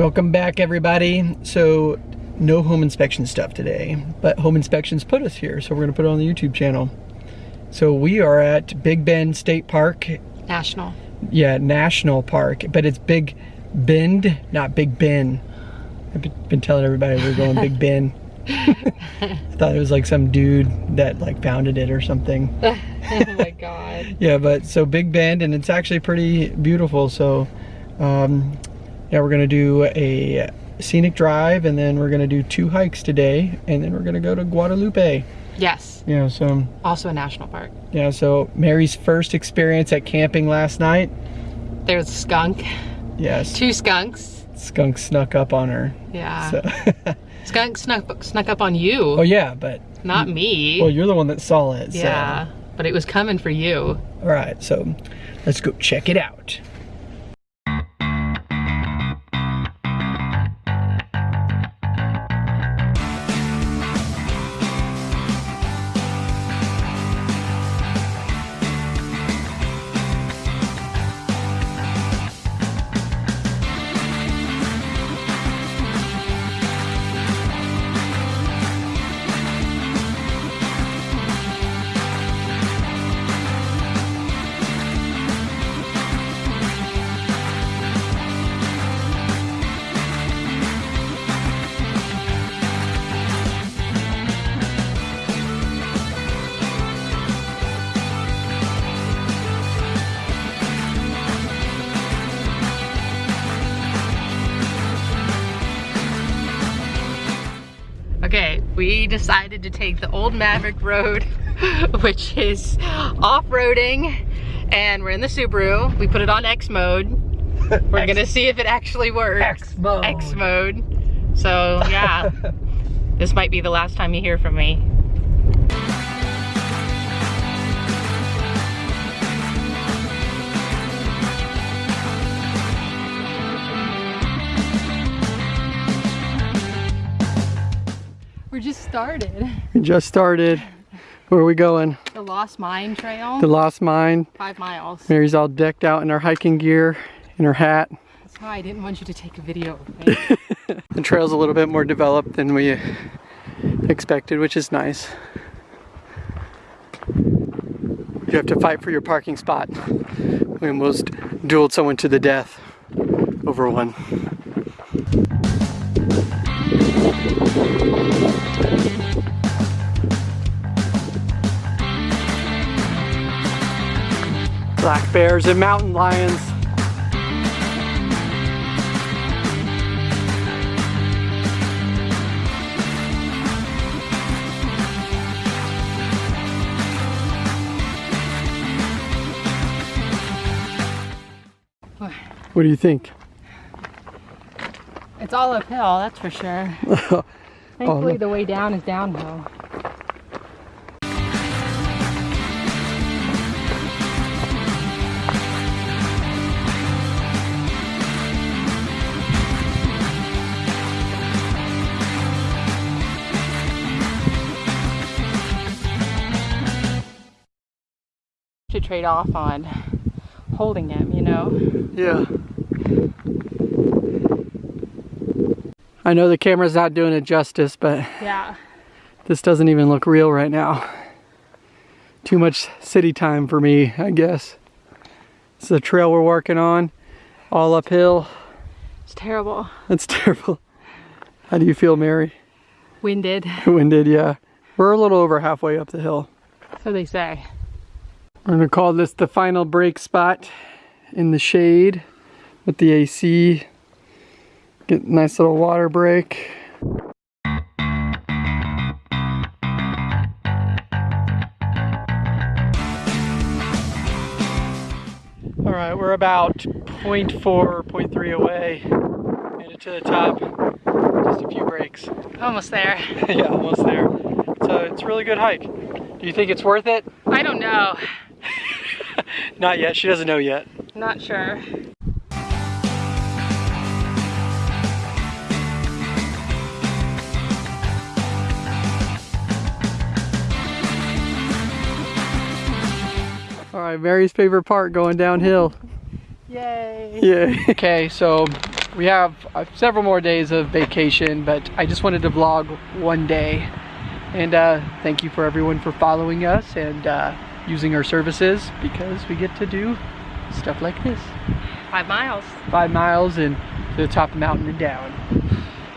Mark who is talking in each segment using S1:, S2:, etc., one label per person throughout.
S1: Welcome back everybody. So no home inspection stuff today, but home inspections put us here, so we're gonna put it on the YouTube channel. So we are at Big Bend State Park.
S2: National.
S1: Yeah, National Park, but it's Big Bend, not Big Ben. I've been telling everybody we're going Big Ben. I thought it was like some dude that like founded it or something.
S2: oh my god.
S1: yeah, but so Big Bend and it's actually pretty beautiful. So um, yeah, we're gonna do a scenic drive and then we're gonna do two hikes today and then we're gonna go to Guadalupe.
S2: Yes.
S1: Yeah, so
S2: Also a national park.
S1: yeah, so Mary's first experience at camping last night.
S2: There's a skunk.
S1: Yes,
S2: Two skunks.
S1: skunk snuck up on her.
S2: Yeah.
S1: So.
S2: Skunk snuck snuck up on you.
S1: oh yeah, but
S2: Not me.
S1: well, you're the one that saw it.
S2: yeah. But it was coming for you.
S1: All right, so let's go check it out.
S2: We decided to take the Old Maverick Road, which is off-roading, and we're in the Subaru. We put it on X mode. We're gonna see if it actually works.
S1: X mode.
S2: X mode. So yeah, this might be the last time you hear from me. Started.
S1: We just started. Where are we going?
S2: The Lost Mine Trail,
S1: The Lost Mine.
S2: five miles.
S1: Mary's all decked out in her hiking gear, in her hat.
S2: That's why I didn't want you to take a video of me.
S1: The trail's a little bit more developed than we expected, which is nice. You have to fight for your parking spot. We almost dueled someone to the death over one. Bears and mountain lions. What do you think?
S2: It's all uphill, that's for sure. Thankfully, oh, the way down is downhill. Trade off on holding him, you know?
S1: Yeah. I know the camera's not doing it justice, but
S2: Yeah.
S1: this doesn't even look real right now. Too much city time for me, I guess. It's the trail we're working on, all uphill.
S2: It's terrible.
S1: That's terrible. How do you feel, Mary?
S2: Winded,
S1: Winded, yeah. We're a little over halfway up the hill.
S2: so they say.
S1: We're gonna call this the final break spot in the shade with the AC. Get a nice little water break. All right, we're about 0.4, or 0.3 away. Made it to the top. Just a few breaks.
S2: Almost there.
S1: yeah, almost there. So it's a really good hike. Do you think it's worth it?
S2: I don't know.
S1: Not yet. She doesn't know yet.
S2: Not sure.
S1: All right, Mary's favorite part going downhill.
S2: Yay.
S1: Yeah. okay, so we have uh, several more days of vacation, but I just wanted to vlog one day. And uh, thank you for everyone for following us and uh, using our services because we get to do stuff like this.
S2: Five miles.
S1: Five miles and to the top of the mountain and down.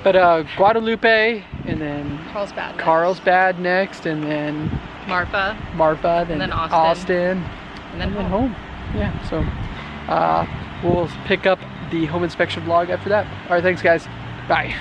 S1: But uh, Guadalupe and then
S2: Carlsbad.
S1: Carlsbad next and then
S2: Marfa.
S1: Marfa, then,
S2: then Austin.
S1: Austin,
S2: And then
S1: and then
S2: home.
S1: home. Yeah, so uh, we'll pick up the home inspection vlog after that. All right, thanks guys. Bye.